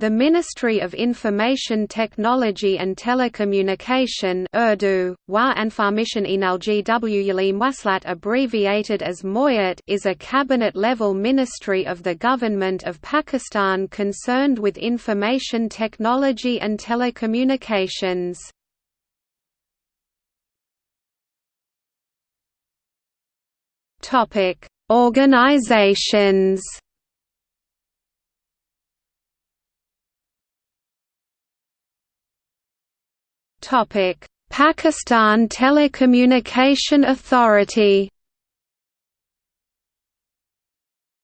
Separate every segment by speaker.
Speaker 1: The Ministry of Information Technology and Telecommunication Urdu, Wa Information Enalgwulim abbreviated as MOIAT is a cabinet-level ministry of the Government of Pakistan concerned with information technology and telecommunications. Organizations Pakistan Telecommunication Authority.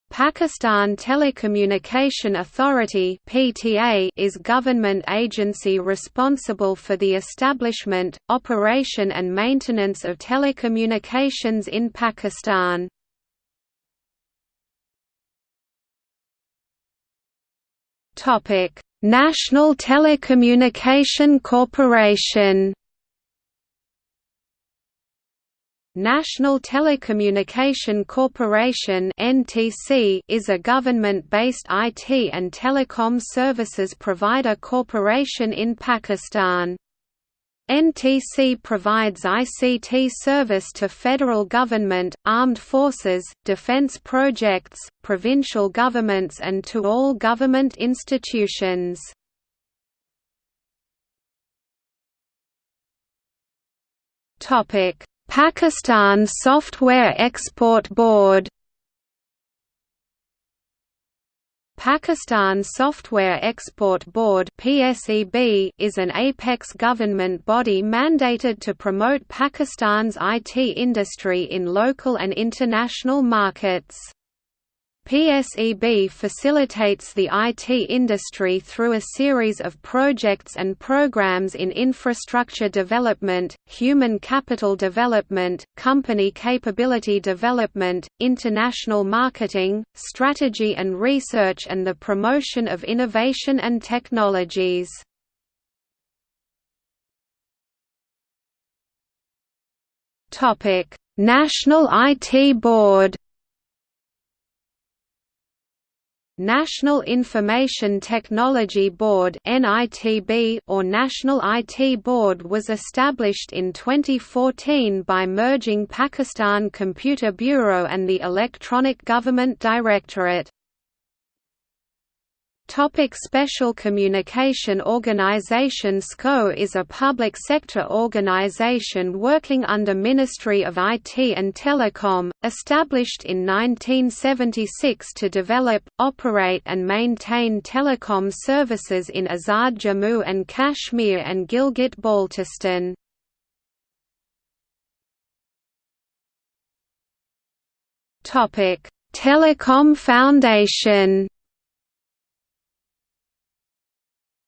Speaker 1: Pakistan Telecommunication Authority (PTA) is government agency responsible for the establishment, operation and maintenance of telecommunications in Pakistan. Topic: National Telecommunication Corporation National Telecommunication Corporation (NTC) is a government-based IT and telecom services provider corporation in Pakistan. NTC provides ICT service to federal government, armed forces, defense projects, provincial governments and to all government institutions. Pakistan Software Export Board Pakistan Software Export Board (PSEB) is an apex government body mandated to promote Pakistan's IT industry in local and international markets. PSEB facilitates the IT industry through a series of projects and programs in infrastructure development, human capital development, company capability development, international marketing, strategy and research and the promotion of innovation and technologies. National IT Board National Information Technology Board or National IT Board was established in 2014 by merging Pakistan Computer Bureau and the Electronic Government Directorate. Topic Special Communication Organization SCO is a public sector organization working under Ministry of IT and Telecom, established in 1976 to develop, operate and maintain telecom services in Azad Jammu and Kashmir and Gilgit-Baltistan. Telecom Foundation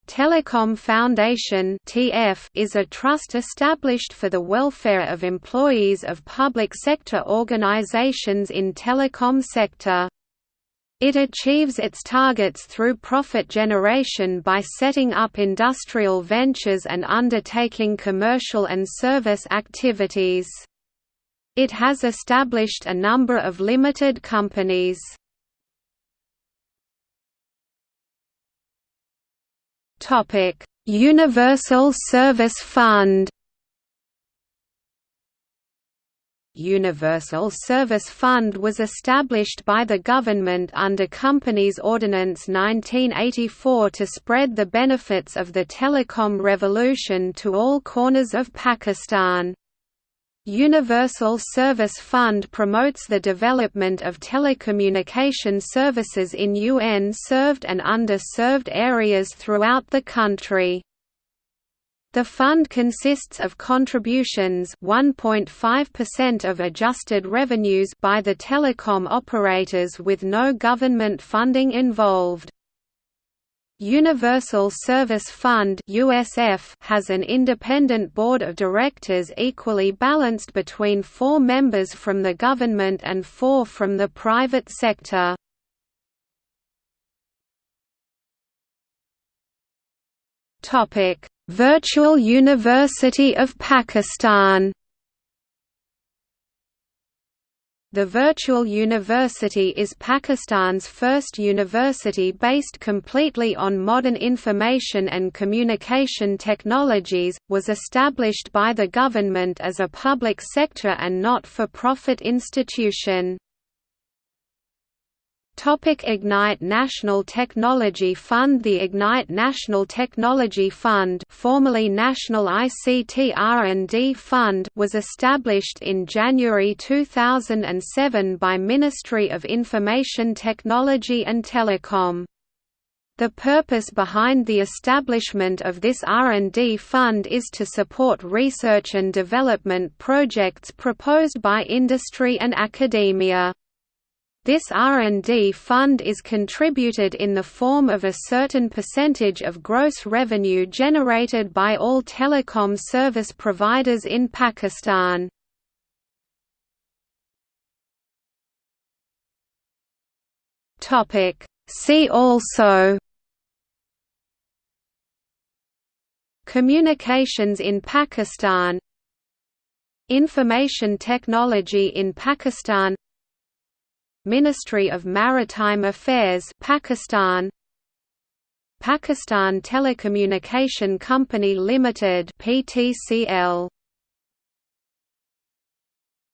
Speaker 1: Telecom Foundation is a trust established for the welfare of employees of public sector organizations in telecom sector. It achieves its targets through profit generation by setting up industrial ventures and undertaking commercial and service activities. It has established a number of limited companies. Topic: Universal Service Fund. Universal Service Fund was established by the government under Companies Ordinance 1984 to spread the benefits of the telecom revolution to all corners of Pakistan. Universal Service Fund promotes the development of telecommunication services in UN-served and under-served areas throughout the country. The fund consists of contributions 1.5% of adjusted revenues by the telecom operators with no government funding involved. Universal Service Fund (USF) has an independent board of directors equally balanced between 4 members from the government and 4 from the private sector. Virtual University of Pakistan The Virtual University is Pakistan's first university based completely on modern information and communication technologies, was established by the government as a public sector and not-for-profit institution. Topic Ignite National Technology Fund The Ignite National Technology Fund formerly National ICT R&D Fund was established in January 2007 by Ministry of Information Technology and Telecom. The purpose behind the establishment of this R&D fund is to support research and development projects proposed by industry and academia. This R&D fund is contributed in the form of a certain percentage of gross revenue generated by all telecom service providers in Pakistan. See also Communications in Pakistan Information technology in Pakistan Ministry of Maritime Affairs Pakistan. Pakistan Telecommunication Company Limited PTCL